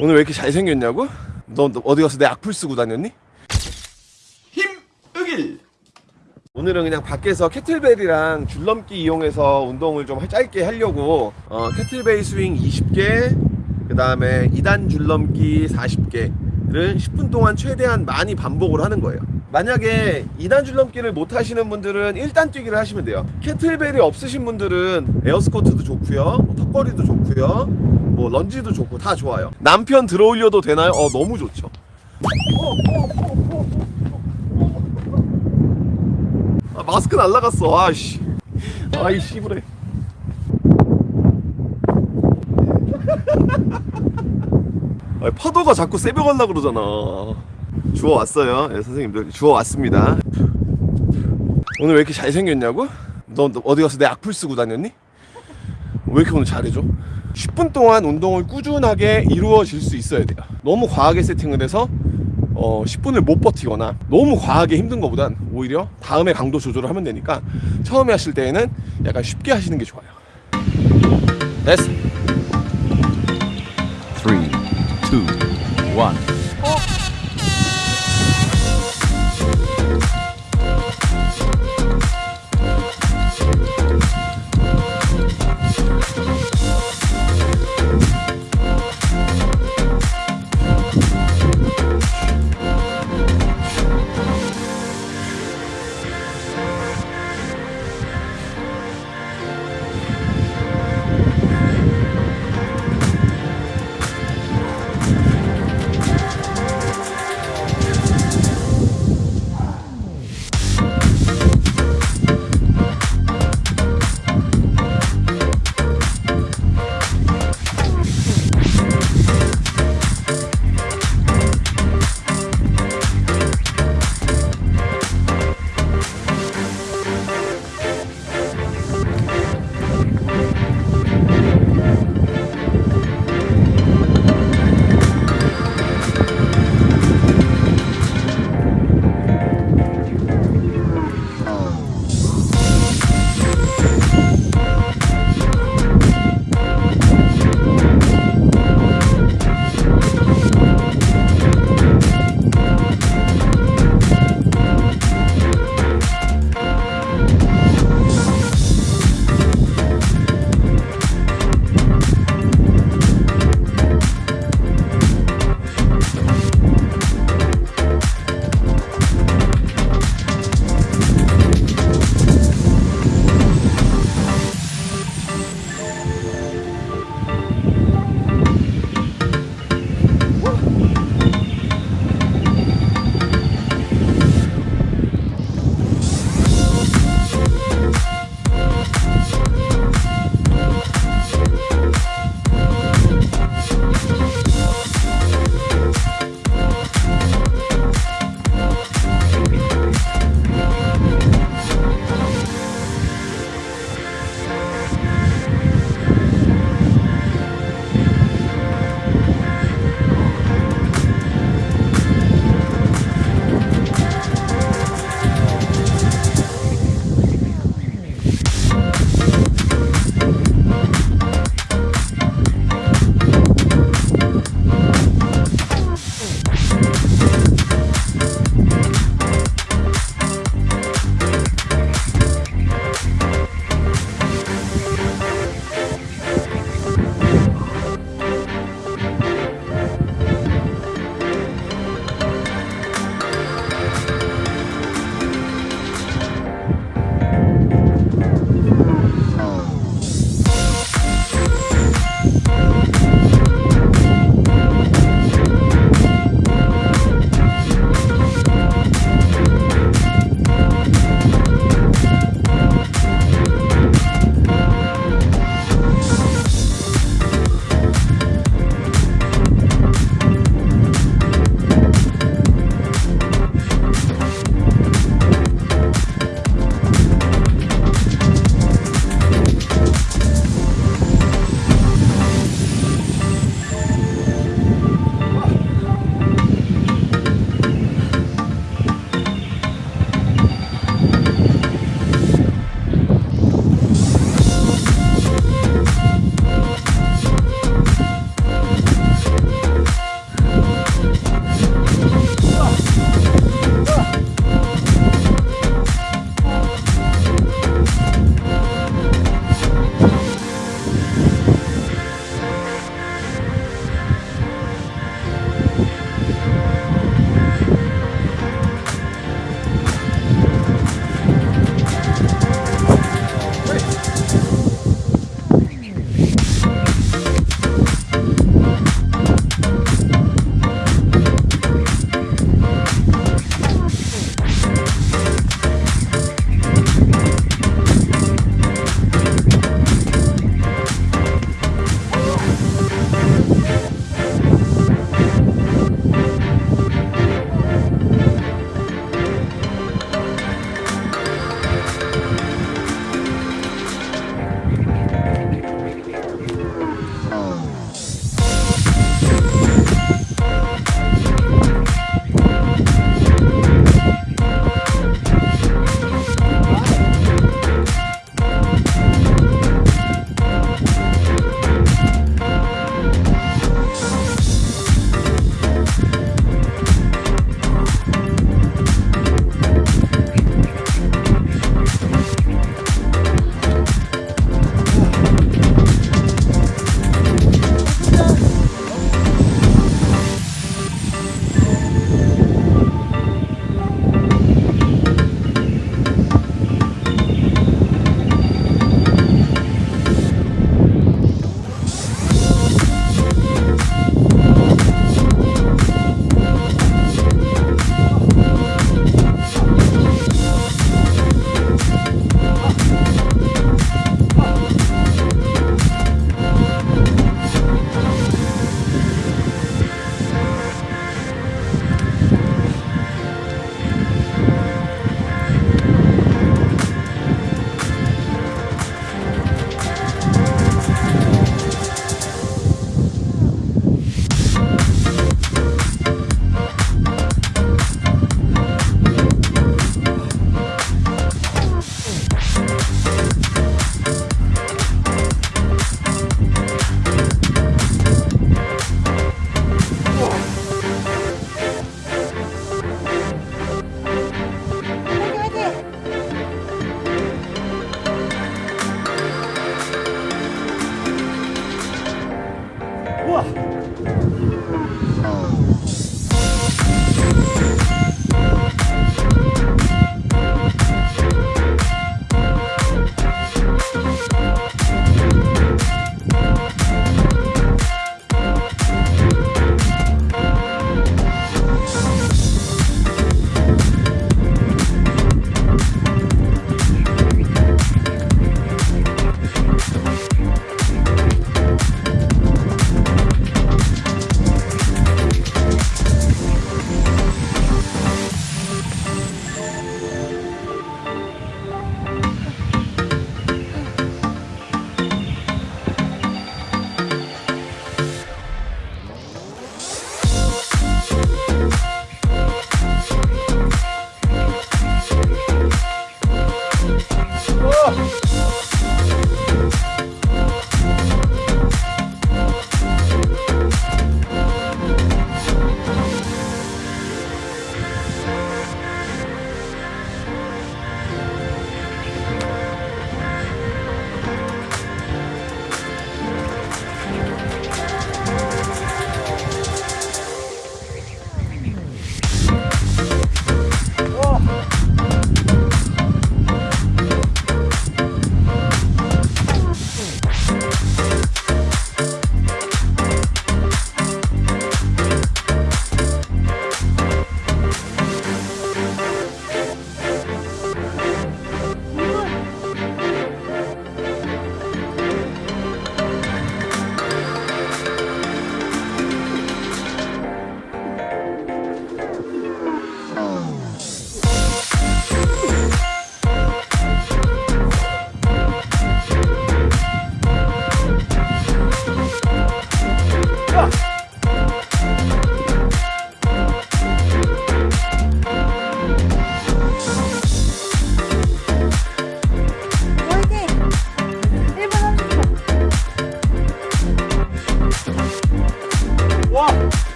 오늘 왜 이렇게 잘생겼냐고? 너, 너 어디 가서 내 악플 쓰고 다녔니? 힘의길 오늘은 그냥 밖에서 kettlebell이랑 줄넘기 이용해서 운동을 좀 짧게 하려고 어, kettlebell swing 20개 그 다음에 2단 줄넘기 40개를 10분 동안 최대한 많이 반복을 하는 거예요 만약에 2단 줄넘기를 못 하시는 분들은 1단 뛰기를 하시면 돼요 kettlebell이 없으신 분들은 air squat도 좋고요 뭐 턱걸이도 좋고요 뭐 lunge도 좋고 다 좋아요 남편 들어올려도 되나요? 어 너무 좋죠 아, 마스크 날라갔어. 아씨. 아이 씨부래. 아, 파도가 자꾸 새벽올라 그러잖아. 주워 왔어요. 예, 선생님들 주워 왔습니다. 오늘 왜 이렇게 잘생겼냐고? 너, 너 어디 가서 내 악플 쓰고 다녔니? 왜 이렇게 오늘 잘해줘? 10분 동안 운동을 꾸준하게 이루어질 수 있어야 돼요. 너무 과하게 세팅을 해서 어, 10분을 못 버티거나 너무 과하게 힘든 것보단 오히려 다음에 강도 조절을 하면 되니까 처음에 하실 때에는 약간 쉽게 하시는 게 좋아요. 됐어. 3, 2, 1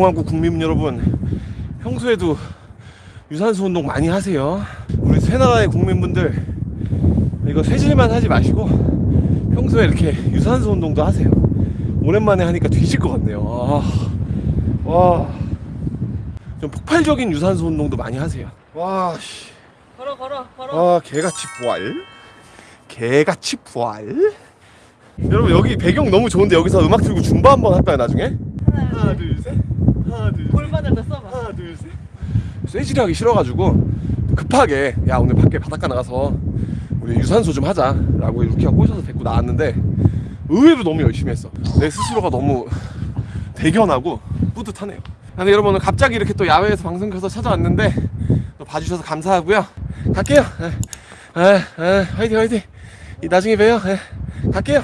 공화국 국민 여러분 평소에도 유산소 운동 많이 하세요. 우리 새 나라의 국민분들 이거 쇠질만 하지 마시고 평소에 이렇게 유산소 운동도 하세요. 오랜만에 하니까 뒤질 것 같네요. 아, 와 좀 폭발적인 유산소 운동도 많이 하세요. 와 씨. 걸어 걸어 걸어. 아 개같이 부활. 개같이 부활. 여러분 여기 배경 너무 좋은데 여기서 음악 틀고 줌바 한번 할까요 나중에? 하나 둘셋 하나 둘셋. 골반을 써봐. 하나 둘셋. 쇠질이 하기 싫어가지고 급하게 야 오늘 밖에 바닷가 나가서 우리 유산소 좀 하자 라고 루키가 꼬셔서 데리고 나왔는데 의외로 너무 열심히 했어. 내 스스로가 너무 대견하고 뿌듯하네요. 근데 여러분 오늘 갑자기 이렇게 또 야외에서 방송 켜서 찾아왔는데 또 봐주셔서 감사하고요. 갈게요. 에, 에, 에, 화이팅 화이팅. 이 나중에 봬요. 에, 갈게요